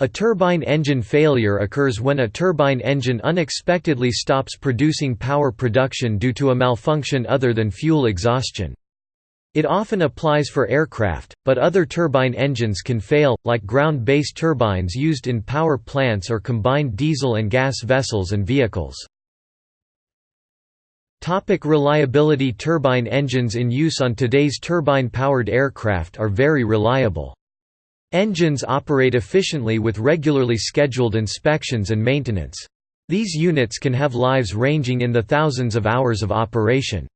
A turbine engine failure occurs when a turbine engine unexpectedly stops producing power production due to a malfunction other than fuel exhaustion. It often applies for aircraft, but other turbine engines can fail, like ground-based turbines used in power plants or combined diesel and gas vessels and vehicles. Topic reliability Turbine engines in use on today's turbine-powered aircraft are very reliable. Engines operate efficiently with regularly scheduled inspections and maintenance. These units can have lives ranging in the thousands of hours of operation.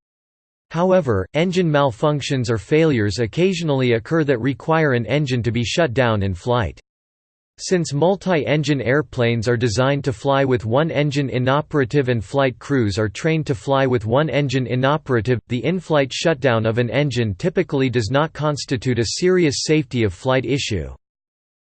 However, engine malfunctions or failures occasionally occur that require an engine to be shut down in flight. Since multi-engine airplanes are designed to fly with one engine inoperative and flight crews are trained to fly with one engine inoperative, the in-flight shutdown of an engine typically does not constitute a serious safety of flight issue.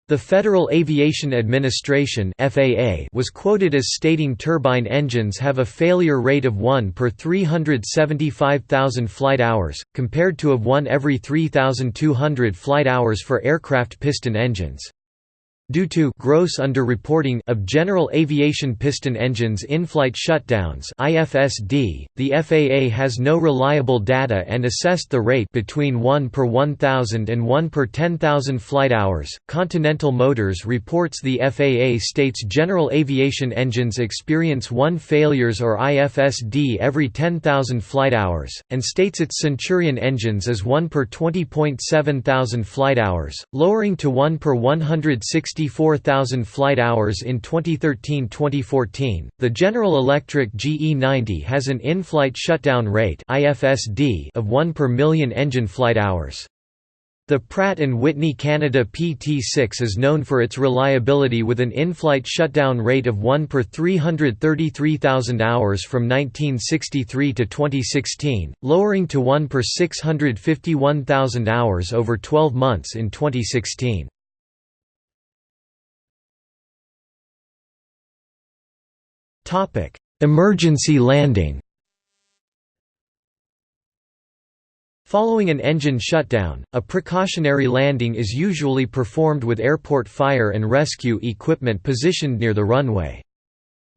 The Federal Aviation Administration (FAA) was quoted as stating turbine engines have a failure rate of 1 per 375,000 flight hours, compared to of 1 every 3,200 flight hours for aircraft piston engines. Due to gross underreporting of general aviation piston engines in-flight shutdowns (IFSD), the FAA has no reliable data and assessed the rate between 1 per 1000 and 1 per 10,000 flight hours. Continental Motors reports the FAA states general aviation engines experience 1 failures or IFSD every 10,000 flight hours, and states its Centurion engines as 1 per 20.7 thousand flight hours, lowering to 1 per 160 64,000 flight hours in 2013-2014. The General Electric GE90 has an in-flight shutdown rate (IFSD) of 1 per million engine flight hours. The Pratt & Whitney Canada PT6 is known for its reliability with an in-flight shutdown rate of 1 per 333,000 hours from 1963 to 2016, lowering to 1 per 651,000 hours over 12 months in 2016. Emergency landing Following an engine shutdown, a precautionary landing is usually performed with airport fire and rescue equipment positioned near the runway.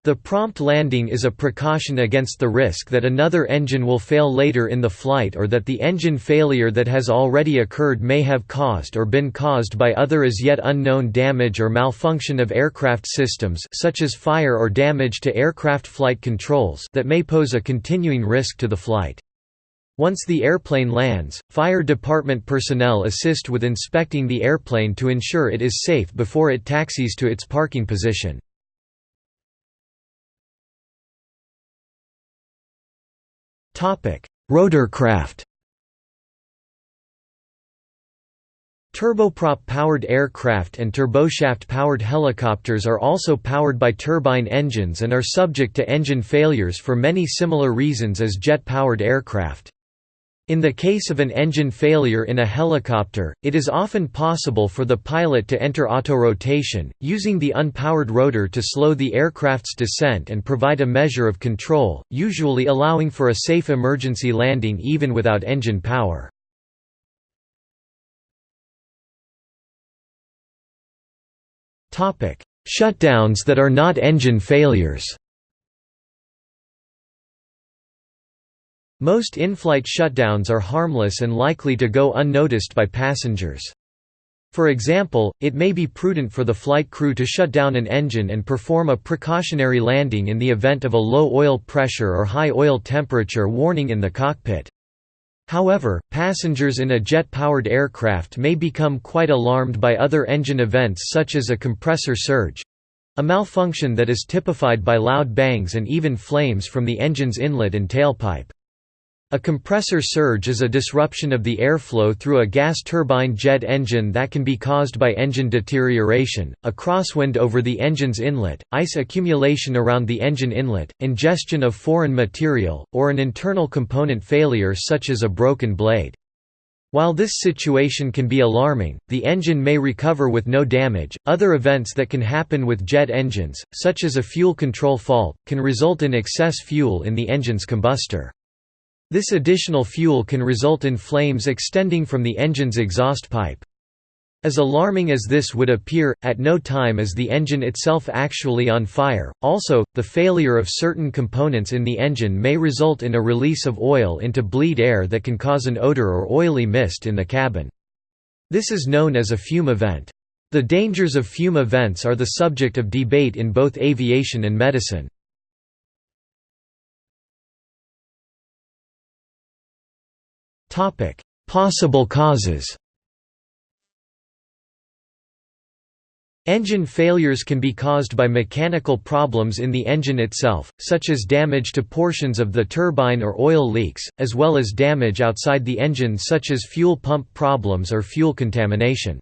The prompt landing is a precaution against the risk that another engine will fail later in the flight or that the engine failure that has already occurred may have caused or been caused by other as yet unknown damage or malfunction of aircraft systems such as fire or damage to aircraft flight controls that may pose a continuing risk to the flight. Once the airplane lands, fire department personnel assist with inspecting the airplane to ensure it is safe before it taxis to its parking position. Rotorcraft Turboprop-powered aircraft and turboshaft-powered helicopters are also powered by turbine engines and are subject to engine failures for many similar reasons as jet-powered aircraft. In the case of an engine failure in a helicopter, it is often possible for the pilot to enter autorotation, using the unpowered rotor to slow the aircraft's descent and provide a measure of control, usually allowing for a safe emergency landing even without engine power. Shutdowns that are not engine failures Most in-flight shutdowns are harmless and likely to go unnoticed by passengers. For example, it may be prudent for the flight crew to shut down an engine and perform a precautionary landing in the event of a low oil pressure or high oil temperature warning in the cockpit. However, passengers in a jet-powered aircraft may become quite alarmed by other engine events such as a compressor surge—a malfunction that is typified by loud bangs and even flames from the engine's inlet and tailpipe. A compressor surge is a disruption of the airflow through a gas turbine jet engine that can be caused by engine deterioration, a crosswind over the engine's inlet, ice accumulation around the engine inlet, ingestion of foreign material, or an internal component failure such as a broken blade. While this situation can be alarming, the engine may recover with no damage. Other events that can happen with jet engines, such as a fuel control fault, can result in excess fuel in the engine's combustor. This additional fuel can result in flames extending from the engine's exhaust pipe. As alarming as this would appear, at no time is the engine itself actually on fire. Also, the failure of certain components in the engine may result in a release of oil into bleed air that can cause an odor or oily mist in the cabin. This is known as a fume event. The dangers of fume events are the subject of debate in both aviation and medicine. Possible causes Engine failures can be caused by mechanical problems in the engine itself, such as damage to portions of the turbine or oil leaks, as well as damage outside the engine such as fuel pump problems or fuel contamination.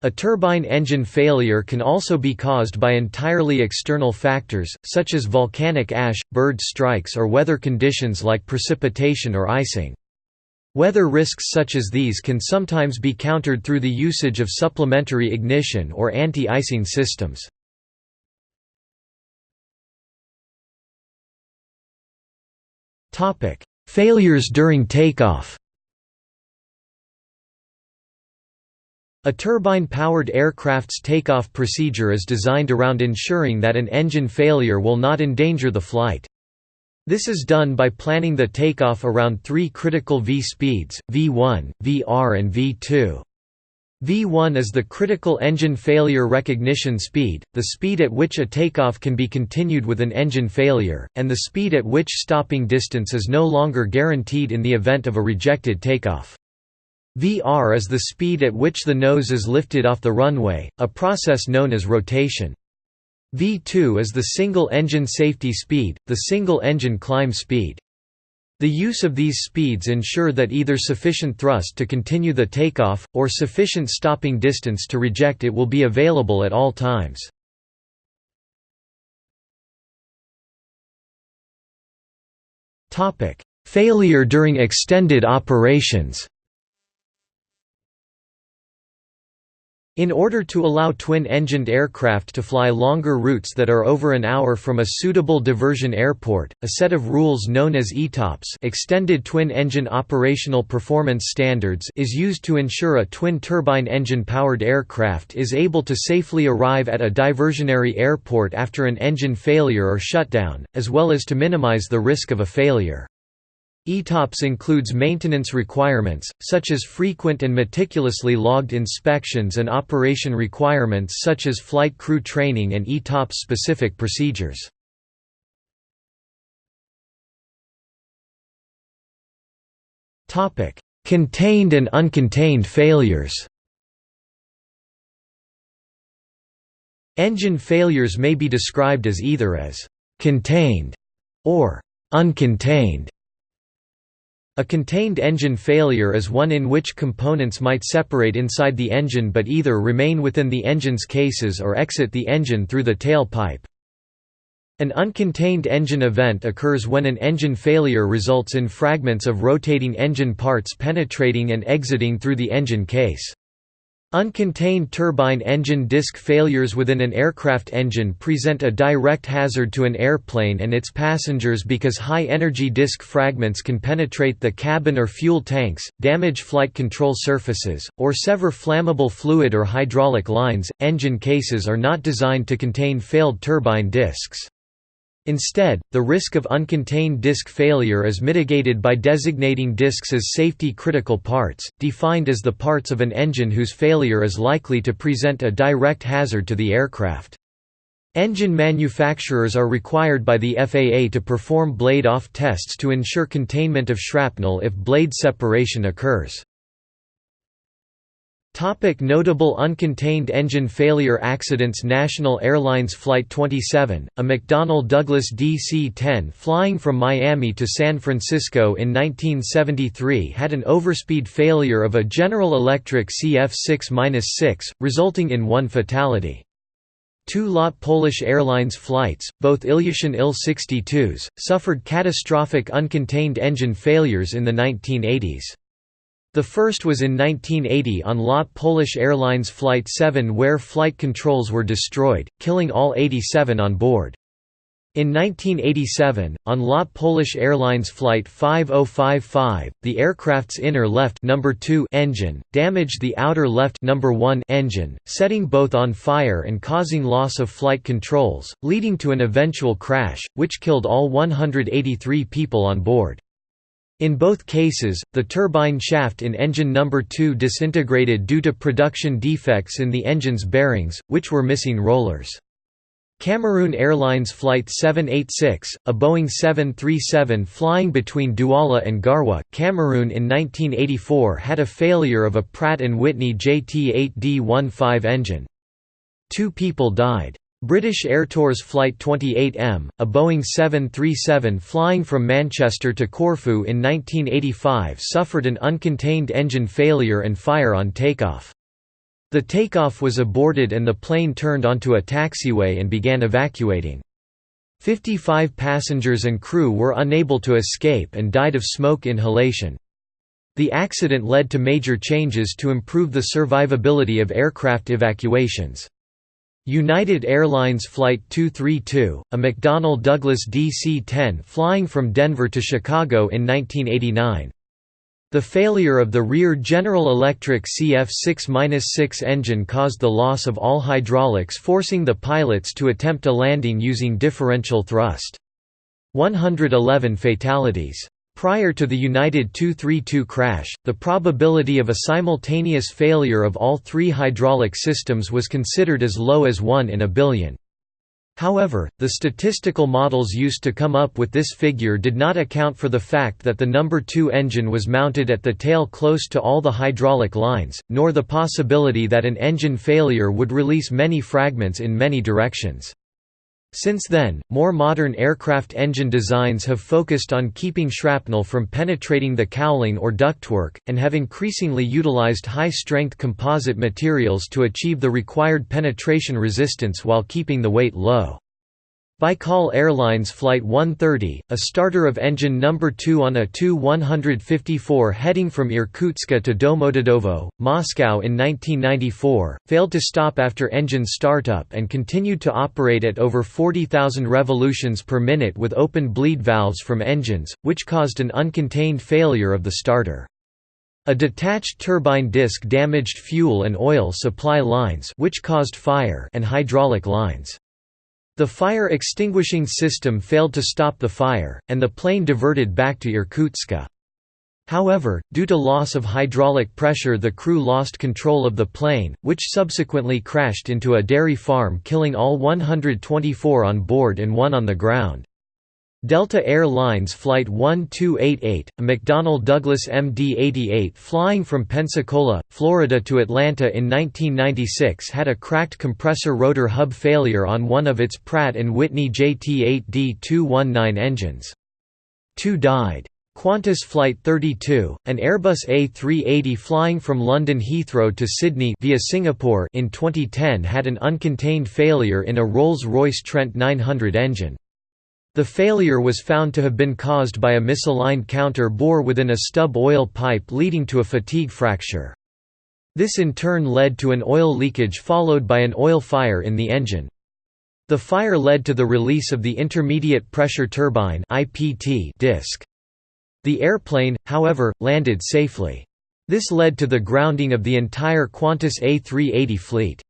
A turbine engine failure can also be caused by entirely external factors, such as volcanic ash, bird strikes or weather conditions like precipitation or icing. Weather risks such as these can sometimes be countered through the usage of supplementary ignition or anti-icing systems. Failures during takeoff A turbine-powered aircraft's takeoff procedure is designed around ensuring that an engine failure will not endanger the flight. This is done by planning the takeoff around three critical V speeds, V1, VR and V2. V1 is the critical engine failure recognition speed, the speed at which a takeoff can be continued with an engine failure, and the speed at which stopping distance is no longer guaranteed in the event of a rejected takeoff. VR is the speed at which the nose is lifted off the runway, a process known as rotation. V2 is the single-engine safety speed, the single-engine climb speed. The use of these speeds ensure that either sufficient thrust to continue the takeoff, or sufficient stopping distance to reject it will be available at all times. Failure during extended operations In order to allow twin-engined aircraft to fly longer routes that are over an hour from a suitable diversion airport, a set of rules known as ETOPS Extended Twin-Engine Operational Performance Standards is used to ensure a twin-turbine engine-powered aircraft is able to safely arrive at a diversionary airport after an engine failure or shutdown, as well as to minimize the risk of a failure. ETOPS includes maintenance requirements, such as frequent and meticulously logged inspections and operation requirements such as flight crew training and ETOPS-specific procedures. Contained and uncontained failures Engine failures may be described as either as «contained» or «uncontained» A contained engine failure is one in which components might separate inside the engine but either remain within the engine's cases or exit the engine through the tail pipe. An uncontained engine event occurs when an engine failure results in fragments of rotating engine parts penetrating and exiting through the engine case. Uncontained turbine engine disk failures within an aircraft engine present a direct hazard to an airplane and its passengers because high-energy disk fragments can penetrate the cabin or fuel tanks, damage flight control surfaces, or sever flammable fluid or hydraulic lines. Engine cases are not designed to contain failed turbine disks. Instead, the risk of uncontained disk failure is mitigated by designating disks as safety-critical parts, defined as the parts of an engine whose failure is likely to present a direct hazard to the aircraft. Engine manufacturers are required by the FAA to perform blade-off tests to ensure containment of shrapnel if blade separation occurs. Topic notable uncontained engine failure accidents National Airlines Flight 27, a McDonnell Douglas DC-10 flying from Miami to San Francisco in 1973 had an overspeed failure of a General Electric CF6-6, resulting in one fatality. Two LOT Polish Airlines flights, both Ilyushin Il-62s, suffered catastrophic uncontained engine failures in the 1980s. The first was in 1980 on LOT Polish Airlines Flight 7 where flight controls were destroyed, killing all 87 on board. In 1987, on LOT Polish Airlines Flight 5055, the aircraft's inner left number 2 engine, damaged the outer left number 1 engine, setting both on fire and causing loss of flight controls, leading to an eventual crash, which killed all 183 people on board. In both cases, the turbine shaft in engine number 2 disintegrated due to production defects in the engine's bearings, which were missing rollers. Cameroon Airlines Flight 786, a Boeing 737 flying between Douala and Garoua, Cameroon in 1984 had a failure of a Pratt & Whitney JT8D-15 engine. Two people died. British Airtours Flight 28M, a Boeing 737 flying from Manchester to Corfu in 1985 suffered an uncontained engine failure and fire on takeoff. The takeoff was aborted and the plane turned onto a taxiway and began evacuating. 55 passengers and crew were unable to escape and died of smoke inhalation. The accident led to major changes to improve the survivability of aircraft evacuations. United Airlines Flight 232, a McDonnell Douglas DC-10 flying from Denver to Chicago in 1989, the failure of the rear General Electric CF6-6 engine caused the loss of all hydraulics forcing the pilots to attempt a landing using differential thrust. 111 fatalities. Prior to the United 232 crash, the probability of a simultaneous failure of all three hydraulic systems was considered as low as 1 in a billion. However, the statistical models used to come up with this figure did not account for the fact that the number 2 engine was mounted at the tail close to all the hydraulic lines, nor the possibility that an engine failure would release many fragments in many directions. Since then, more modern aircraft engine designs have focused on keeping shrapnel from penetrating the cowling or ductwork, and have increasingly utilized high-strength composite materials to achieve the required penetration resistance while keeping the weight low. Baikal Airlines Flight 130, a starter of engine number 2 on a Tu-154 heading from Irkutsk to Domodedovo, Moscow in 1994, failed to stop after engine startup and continued to operate at over 40,000 revolutions per minute with open bleed valves from engines, which caused an uncontained failure of the starter. A detached turbine disc damaged fuel and oil supply lines which caused fire and hydraulic lines. The fire extinguishing system failed to stop the fire, and the plane diverted back to Irkutsk. However, due to loss of hydraulic pressure the crew lost control of the plane, which subsequently crashed into a dairy farm killing all 124 on board and one on the ground. Delta Air Lines Flight 1288, a McDonnell Douglas MD-88 flying from Pensacola, Florida to Atlanta in 1996 had a cracked compressor rotor hub failure on one of its Pratt & Whitney JT8D219 engines. Two died. Qantas Flight 32, an Airbus A380 flying from London Heathrow to Sydney via Singapore in 2010 had an uncontained failure in a Rolls-Royce Trent 900 engine. The failure was found to have been caused by a misaligned counter bore within a stub oil pipe leading to a fatigue fracture. This in turn led to an oil leakage followed by an oil fire in the engine. The fire led to the release of the intermediate pressure turbine disc. The airplane, however, landed safely. This led to the grounding of the entire Qantas A380 fleet.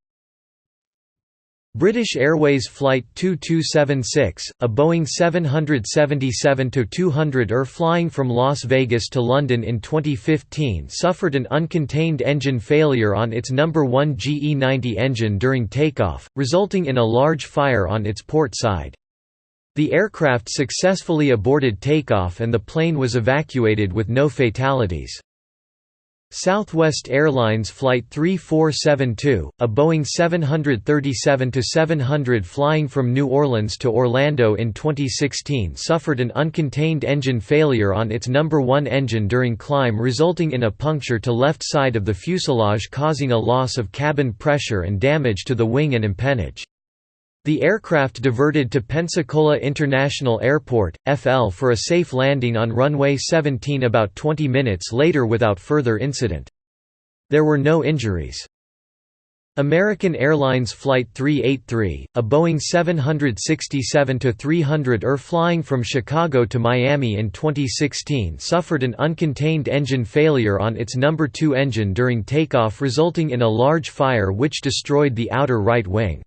British Airways Flight 2276, a Boeing 777-200 ER flying from Las Vegas to London in 2015 suffered an uncontained engine failure on its number 1 GE90 engine during takeoff, resulting in a large fire on its port side. The aircraft successfully aborted takeoff and the plane was evacuated with no fatalities. Southwest Airlines Flight 3472, a Boeing 737-700 flying from New Orleans to Orlando in 2016 suffered an uncontained engine failure on its number 1 engine during climb resulting in a puncture to left side of the fuselage causing a loss of cabin pressure and damage to the wing and empennage. The aircraft diverted to Pensacola International Airport, FL for a safe landing on runway 17 about 20 minutes later without further incident. There were no injuries. American Airlines Flight 383, a Boeing 767-300 ER flying from Chicago to Miami in 2016 suffered an uncontained engine failure on its number 2 engine during takeoff resulting in a large fire which destroyed the outer right wing.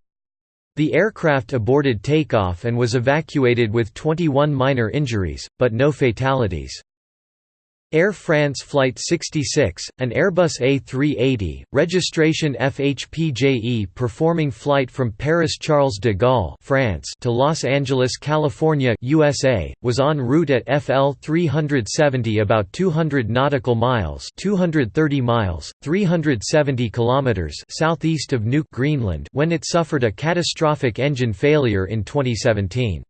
The aircraft aborted takeoff and was evacuated with 21 minor injuries, but no fatalities. Air France Flight 66, an Airbus A380, registration FHPJE performing flight from Paris Charles de Gaulle France to Los Angeles, California USA, was en route at FL 370 about 200 nautical miles 230 miles, 370 kilometers southeast of Nuuk Greenland when it suffered a catastrophic engine failure in 2017.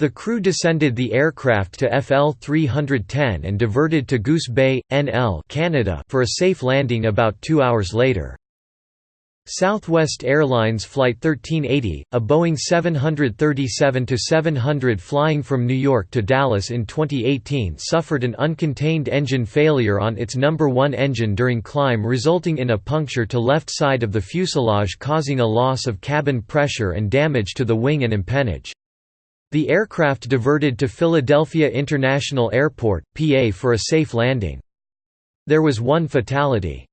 The crew descended the aircraft to FL 310 and diverted to Goose Bay, NL Canada for a safe landing about two hours later. Southwest Airlines Flight 1380, a Boeing 737-700 flying from New York to Dallas in 2018 suffered an uncontained engine failure on its number 1 engine during climb resulting in a puncture to left side of the fuselage causing a loss of cabin pressure and damage to the wing and empennage. The aircraft diverted to Philadelphia International Airport, PA for a safe landing. There was one fatality.